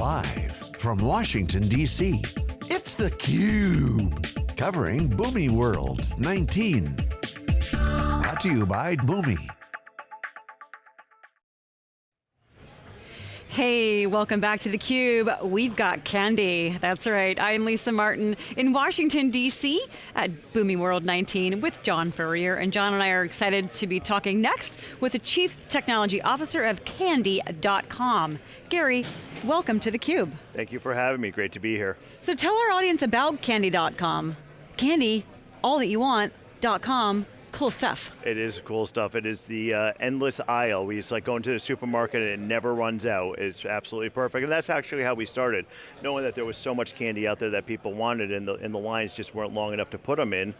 Live from Washington, D.C., it's theCUBE. Covering Boomi World 19. Brought to you by Boomi. Hey, welcome back to theCUBE. We've got Candy, that's right. I'm Lisa Martin in Washington, D.C. at Boomi World 19 with John Furrier. And John and I are excited to be talking next with the Chief Technology Officer of Candy.com. Gary, welcome to theCUBE. Thank you for having me, great to be here. So tell our audience about Candy.com. Candy, all that you want, .com, cool stuff. It is cool stuff. It is the uh, endless aisle. We just like going to the supermarket and it never runs out. It's absolutely perfect. And that's actually how we started, knowing that there was so much candy out there that people wanted and the, and the lines just weren't long enough to put them in.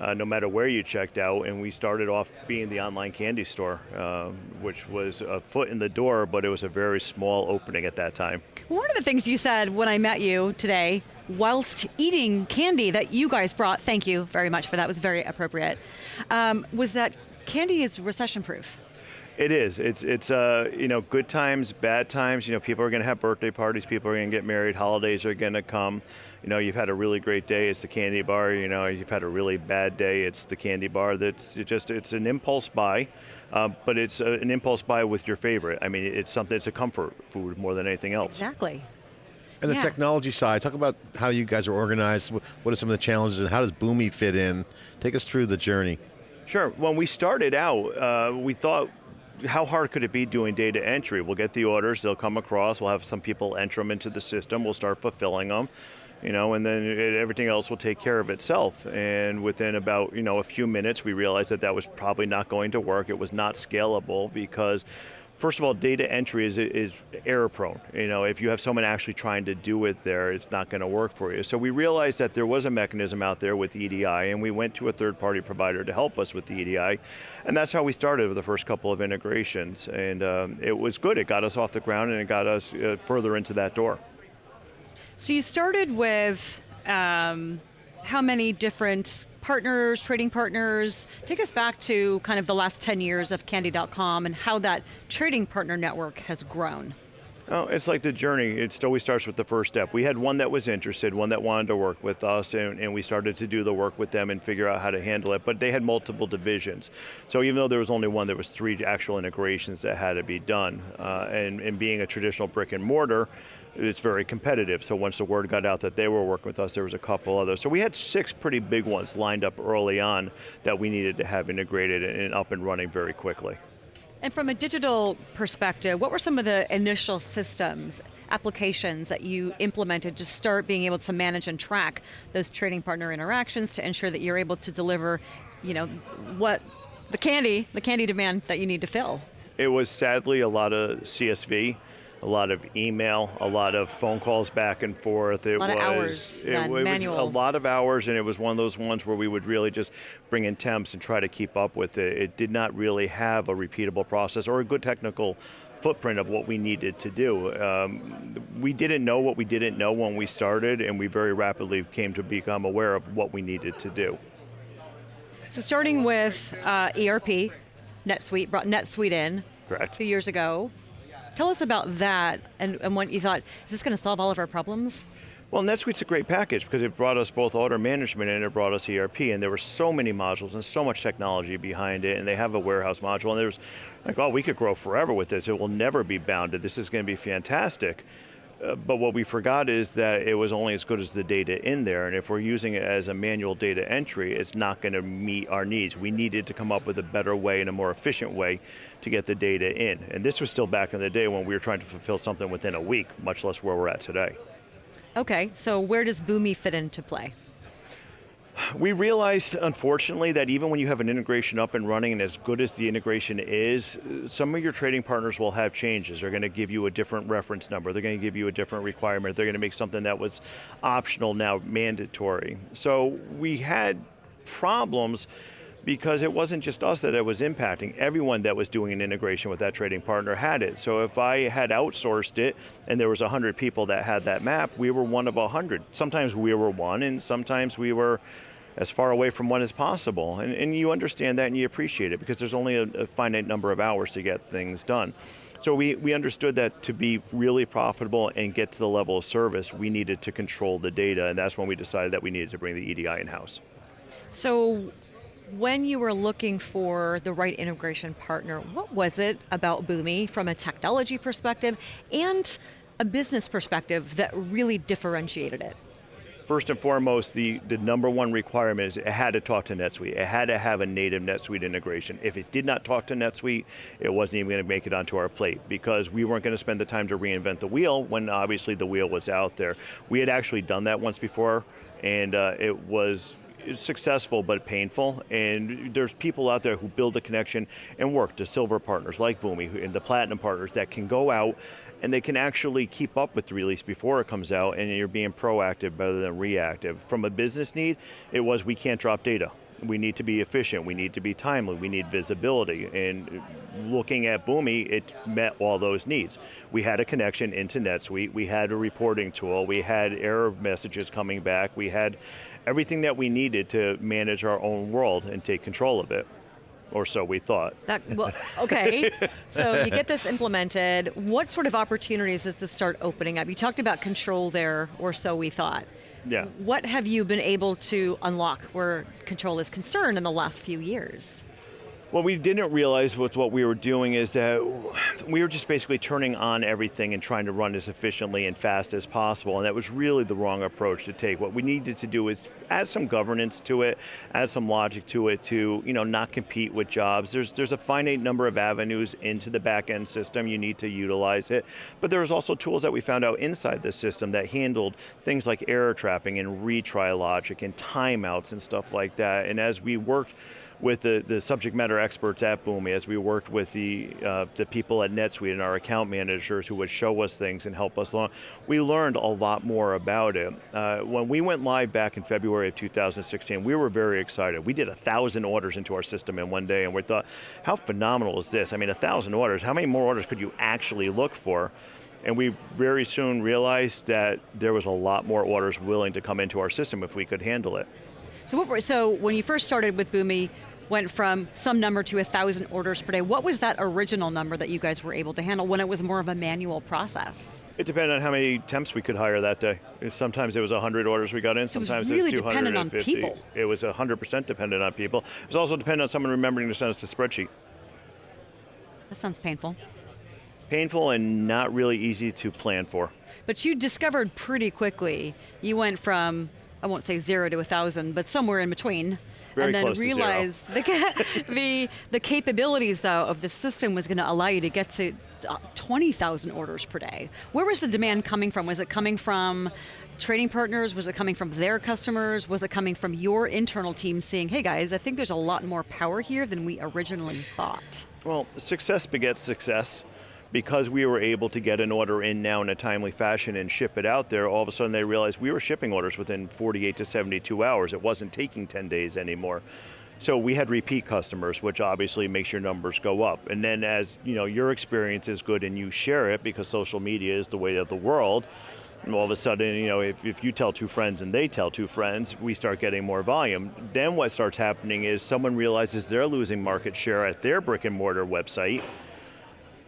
Uh, no matter where you checked out, and we started off being the online candy store, um, which was a foot in the door, but it was a very small opening at that time. One of the things you said when I met you today whilst eating candy that you guys brought, thank you very much for that, was very appropriate, um, was that candy is recession proof. It is. It's it's uh you know good times, bad times. You know people are going to have birthday parties. People are going to get married. Holidays are going to come. You know you've had a really great day. It's the candy bar. You know you've had a really bad day. It's the candy bar. That's it just it's an impulse buy, uh, but it's a, an impulse buy with your favorite. I mean it's something. It's a comfort food more than anything else. Exactly. And the yeah. technology side, talk about how you guys are organized, what are some of the challenges and how does Boomi fit in? Take us through the journey. Sure, when we started out, uh, we thought how hard could it be doing data entry? We'll get the orders, they'll come across, we'll have some people enter them into the system, we'll start fulfilling them, you know, and then it, everything else will take care of itself. And within about, you know, a few minutes, we realized that that was probably not going to work. It was not scalable because First of all, data entry is, is error prone. You know, if you have someone actually trying to do it there, it's not going to work for you. So we realized that there was a mechanism out there with EDI, and we went to a third party provider to help us with the EDI, and that's how we started with the first couple of integrations. And um, it was good, it got us off the ground and it got us uh, further into that door. So you started with um, how many different partners, trading partners. Take us back to kind of the last 10 years of Candy.com and how that trading partner network has grown. Oh, it's like the journey. It always starts with the first step. We had one that was interested, one that wanted to work with us, and, and, we started to do the work with them and figure out how to handle it, but they had multiple divisions. So even though there was only one, there was three actual integrations that had to be done. Uh, and, and being a traditional brick and mortar, it's very competitive. So once the word got out that they were working with us, there was a couple others. So we had six pretty big ones lined up early on that we needed to have integrated and up and running very quickly. And from a digital perspective, what were some of the initial systems, applications that you implemented to start being able to manage and track those trading partner interactions to ensure that you're able to deliver, you know, what the candy, the candy demand that you need to fill? It was sadly a lot of CSV a lot of email, a lot of phone calls back and forth. It a lot was, of hours, it, it was a lot of hours and it was one of those ones where we would really just bring in temps and try to keep up with it. It did not really have a repeatable process or a good technical footprint of what we needed to do. Um, we didn't know what we didn't know when we started and we very rapidly came to become aware of what we needed to do. So starting with uh, ERP, NetSuite, brought NetSuite in Correct. two years ago. Tell us about that and, and what you thought, is this going to solve all of our problems? Well, NetSuite's a great package because it brought us both order management and it brought us ERP, and there were so many modules and so much technology behind it, and they have a warehouse module, and there was like, oh, we could grow forever with this. It will never be bounded. This is going to be fantastic. But what we forgot is that it was only as good as the data in there, and if we're using it as a manual data entry, it's not going to meet our needs. We needed to come up with a better way and a more efficient way to get the data in. And this was still back in the day when we were trying to fulfill something within a week, much less where we're at today. Okay, so where does Boomi fit into play? We realized, unfortunately, that even when you have an integration up and running and as good as the integration is, some of your trading partners will have changes. They're going to give you a different reference number. They're going to give you a different requirement. They're going to make something that was optional now mandatory. So we had problems because it wasn't just us that it was impacting. Everyone that was doing an integration with that trading partner had it. So if I had outsourced it and there was 100 people that had that map, we were one of 100. Sometimes we were one and sometimes we were as far away from one as possible. And, and you understand that and you appreciate it because there's only a, a finite number of hours to get things done. So we, we understood that to be really profitable and get to the level of service, we needed to control the data, and that's when we decided that we needed to bring the EDI in-house. So when you were looking for the right integration partner, what was it about Boomi from a technology perspective and a business perspective that really differentiated it? First and foremost, the, the number one requirement is it had to talk to NetSuite. It had to have a native NetSuite integration. If it did not talk to NetSuite, it wasn't even going to make it onto our plate because we weren't going to spend the time to reinvent the wheel when obviously the wheel was out there. We had actually done that once before and uh, it was successful but painful, and there's people out there who build a connection and work, the silver partners like Boomi and the platinum partners that can go out and they can actually keep up with the release before it comes out and you're being proactive rather than reactive. From a business need, it was we can't drop data. We need to be efficient, we need to be timely, we need visibility, and looking at Boomi, it met all those needs. We had a connection into NetSuite, we had a reporting tool, we had error messages coming back, we had everything that we needed to manage our own world and take control of it or so we thought. That, well, okay, so you get this implemented. What sort of opportunities does this start opening up? You talked about control there, or so we thought. Yeah. What have you been able to unlock where control is concerned in the last few years? What we didn't realize with what we were doing is that we were just basically turning on everything and trying to run as efficiently and fast as possible, and that was really the wrong approach to take. What we needed to do is add some governance to it, add some logic to it to you know, not compete with jobs. There's, there's a finite number of avenues into the back end system, you need to utilize it, but there's also tools that we found out inside the system that handled things like error trapping and retry logic and timeouts and stuff like that, and as we worked with the, the subject matter experts at Boomi, as we worked with the, uh, the people at NetSuite and our account managers who would show us things and help us along, we learned a lot more about it. Uh, when we went live back in February of 2016, we were very excited. We did a thousand orders into our system in one day and we thought, how phenomenal is this? I mean, a thousand orders, how many more orders could you actually look for? And we very soon realized that there was a lot more orders willing to come into our system if we could handle it. So, what so when you first started with Boomi, went from some number to a thousand orders per day. What was that original number that you guys were able to handle when it was more of a manual process? It depended on how many temps we could hire that day. Sometimes it was 100 orders we got in, sometimes it was, really it was 250. dependent on people. It was 100% dependent on people. It was also dependent on someone remembering to send us a spreadsheet. That sounds painful. Painful and not really easy to plan for. But you discovered pretty quickly, you went from, I won't say zero to a thousand, but somewhere in between, very and then realized the, the, the capabilities though of the system was going to allow you to get to uh, 20,000 orders per day. Where was the demand coming from? Was it coming from trading partners? Was it coming from their customers? Was it coming from your internal team saying, hey guys, I think there's a lot more power here than we originally thought? Well, success begets success because we were able to get an order in now in a timely fashion and ship it out there, all of a sudden they realized we were shipping orders within 48 to 72 hours. It wasn't taking 10 days anymore. So we had repeat customers, which obviously makes your numbers go up. And then as you know, your experience is good and you share it because social media is the way of the world, and all of a sudden, you know, if, if you tell two friends and they tell two friends, we start getting more volume. Then what starts happening is someone realizes they're losing market share at their brick and mortar website,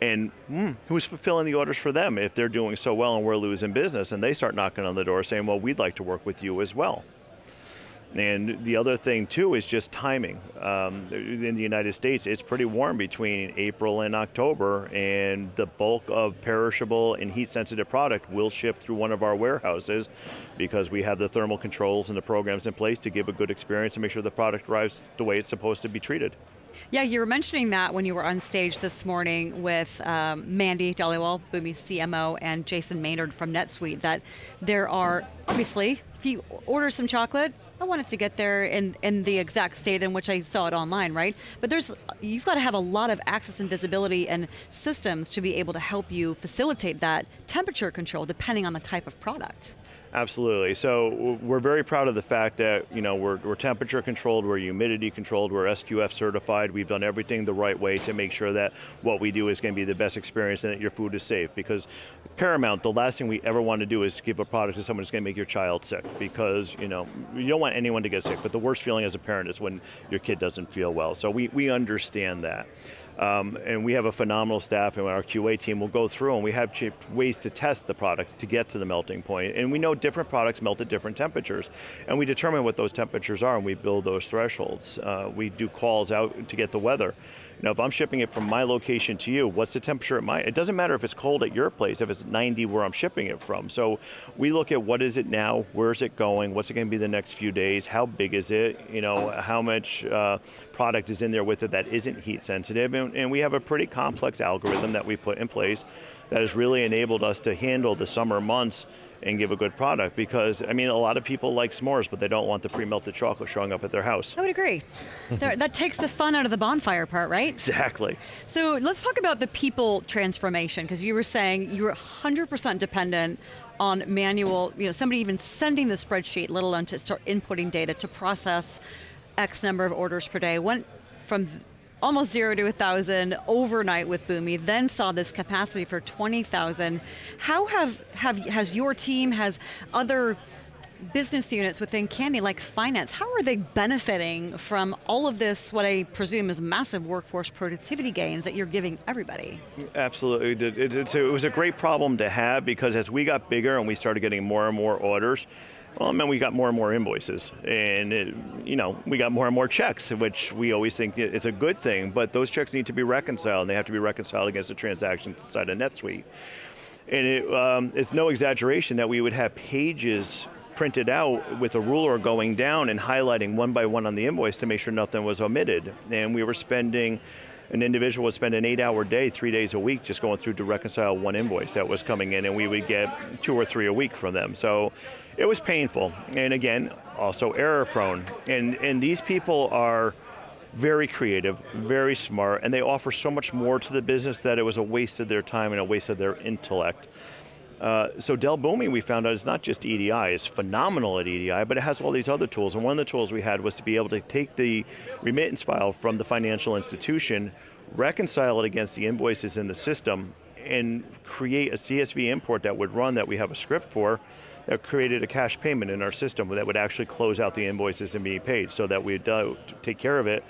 and hmm, who's fulfilling the orders for them if they're doing so well and we're losing business? And they start knocking on the door saying, well, we'd like to work with you as well. And the other thing too is just timing. Um, in the United States, it's pretty warm between April and October, and the bulk of perishable and heat sensitive product will ship through one of our warehouses because we have the thermal controls and the programs in place to give a good experience and make sure the product arrives the way it's supposed to be treated. Yeah, you were mentioning that when you were on stage this morning with um, Mandy Dhaliwal, Boomi's CMO, and Jason Maynard from NetSuite, that there are, obviously, if you order some chocolate, I want it to get there in, in the exact state in which I saw it online, right? But there's, you've got to have a lot of access and visibility and systems to be able to help you facilitate that temperature control depending on the type of product. Absolutely. So we're very proud of the fact that you know we're, we're, temperature controlled, we're humidity controlled, we're SQF certified. We've done everything the right way to make sure that what we do is going to be the best experience and that your food is safe. Because paramount, the last thing we ever want to do is give a product to someone who's going to make your child sick. Because you know you don't want anyone to get sick, but the worst feeling as a parent is when your kid doesn't feel well. So we, we understand that. Um, and we have a phenomenal staff and our QA team will go through and we have ways to test the product to get to the melting point. And we know different products melt at different temperatures. And we determine what those temperatures are and we build those thresholds. Uh, we do calls out to get the weather. Now if I'm shipping it from my location to you, what's the temperature at my, it doesn't matter if it's cold at your place, if it's 90 where I'm shipping it from. So we look at what is it now, where is it going, what's it going to be the next few days, how big is it, you know, how much uh, product is in there with it that isn't heat sensitive, and, and we have a pretty complex algorithm that we put in place that has really enabled us to handle the summer months and give a good product because, I mean, a lot of people like s'mores, but they don't want the pre-melted chocolate showing up at their house. I would agree. that takes the fun out of the bonfire part, right? Exactly. So let's talk about the people transformation, because you were saying you were 100% dependent on manual, you know, somebody even sending the spreadsheet, let alone to start inputting data to process X number of orders per day. Went from almost zero to a thousand overnight with Boomi, then saw this capacity for 20,000. How have, have has your team, has other business units within Candy, like finance, how are they benefiting from all of this, what I presume is massive workforce productivity gains that you're giving everybody? Absolutely, it was a great problem to have because as we got bigger and we started getting more and more orders, well, it meant we got more and more invoices, and it, you know, we got more and more checks, which we always think is a good thing, but those checks need to be reconciled, and they have to be reconciled against the transactions inside of NetSuite. And it, um, it's no exaggeration that we would have pages printed out with a ruler going down and highlighting one by one on the invoice to make sure nothing was omitted. And we were spending an individual would spend an eight hour day, three days a week, just going through to reconcile one invoice that was coming in and we would get two or three a week from them. So it was painful. And again, also error prone. And, and these people are very creative, very smart, and they offer so much more to the business that it was a waste of their time and a waste of their intellect. Uh, so Dell Boomi, we found out, is not just EDI, it's phenomenal at EDI, but it has all these other tools. And one of the tools we had was to be able to take the remittance file from the financial institution, reconcile it against the invoices in the system, and create a CSV import that would run that we have a script for, that created a cash payment in our system that would actually close out the invoices and be paid so that we'd uh, take care of it.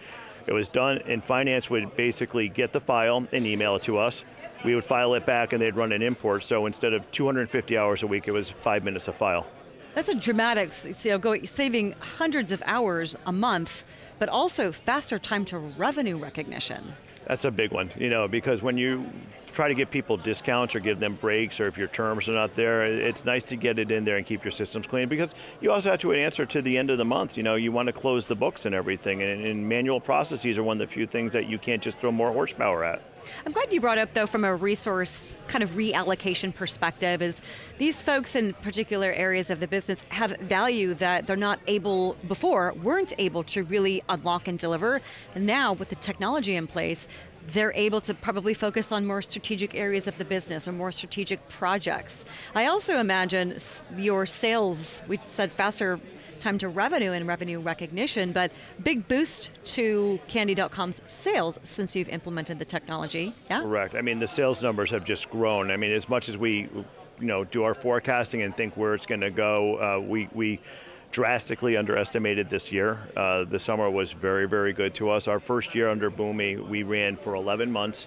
It was done, and finance would basically get the file and email it to us, we would file it back and they'd run an import, so instead of 250 hours a week, it was five minutes a file. That's a dramatic, you know, going, saving hundreds of hours a month, but also faster time to revenue recognition. That's a big one, you know, because when you try to give people discounts or give them breaks or if your terms are not there, it's nice to get it in there and keep your systems clean because you also have to answer to the end of the month. You know, you want to close the books and everything and, and manual processes are one of the few things that you can't just throw more horsepower at. I'm glad you brought up though from a resource kind of reallocation perspective is these folks in particular areas of the business have value that they're not able before, weren't able to really unlock and deliver. And now with the technology in place, they're able to probably focus on more strategic areas of the business or more strategic projects. I also imagine your sales, we said faster time to revenue and revenue recognition, but big boost to Candy.com's sales since you've implemented the technology, yeah? Correct, I mean the sales numbers have just grown. I mean as much as we you know, do our forecasting and think where it's going to go, uh, we, we drastically underestimated this year. Uh, the summer was very, very good to us. Our first year under Boomi, we ran for 11 months.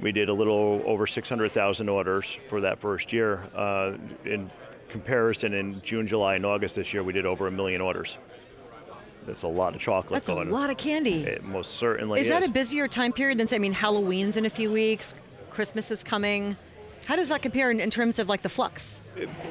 We did a little over 600,000 orders for that first year. Uh, in comparison, in June, July, and August this year, we did over a million orders. That's a lot of chocolate That's going. a lot of candy. It most certainly is. Is that a busier time period than, say, I mean, Halloween's in a few weeks, Christmas is coming. How does that compare in, in terms of like the flux?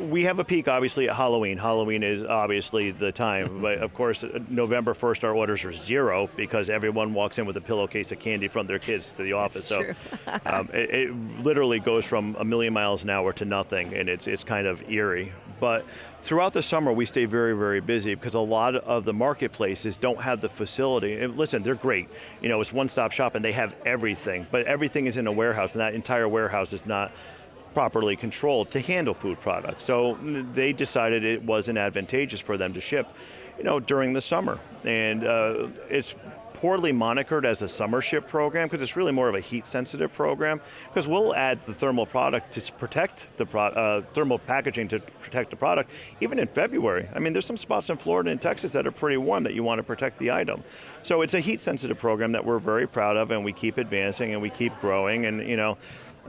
we have a peak obviously at Halloween. Halloween is obviously the time, but of course November 1st our orders are zero because everyone walks in with a pillowcase of candy from their kids to the office. That's so um, it, it, literally goes from a million miles an hour to nothing and it's, it's kind of eerie. But throughout the summer we stay very, very busy because a lot of the marketplaces don't have the facility. And listen, they're great. You know, it's one-stop shop and they have everything, but everything is in a warehouse and that entire warehouse is not properly controlled to handle food products. So they decided it wasn't advantageous for them to ship. you know, during the summer. And uh, it's poorly monikered as a summer ship program because it's really more of a heat sensitive program because we'll add the thermal product to protect the pro uh, thermal packaging to protect the product even in February. I mean there's some spots in Florida and Texas that are pretty warm that you want to protect the item. So it's a heat sensitive program that we're very proud of and we keep advancing and we keep growing and you know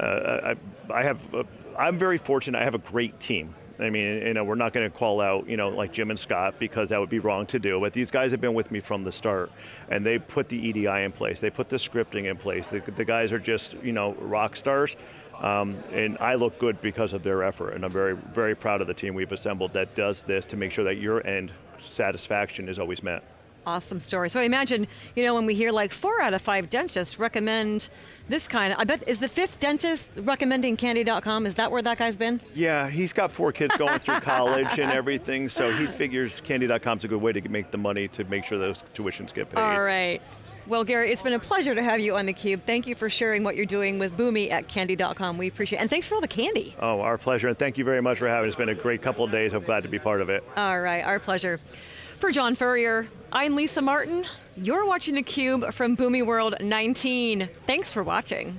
I, I have, a, I'm very fortunate, I have a great team. I mean, you know, we're not going to call out, you know, like Jim and Scott because that would be wrong to do. But these guys have been with me from the start, and they put the EDI in place. They put the scripting in place. The, the guys are just, you know, rock stars. Um, and I look good because of their effort, and I'm very, very proud of the team we've assembled that does this to make sure that your end satisfaction is always met. Awesome story. So I imagine, you know, when we hear like four out of five dentists recommend this kind, I bet, is the fifth dentist recommending candy.com? Is that where that guy's been? Yeah, he's got four kids going through college and everything, so he figures candy.com's a good way to make the money to make sure those tuitions get paid. All right. Well, Gary, it's been a pleasure to have you on theCUBE. Thank you for sharing what you're doing with Boomi at Candy.com. We appreciate it. And thanks for all the candy. Oh, our pleasure, and thank you very much for having us. It's been a great couple of days. I'm glad to be part of it. All right, our pleasure. For John Furrier, I'm Lisa Martin. You're watching theCUBE from Boomi World 19. Thanks for watching.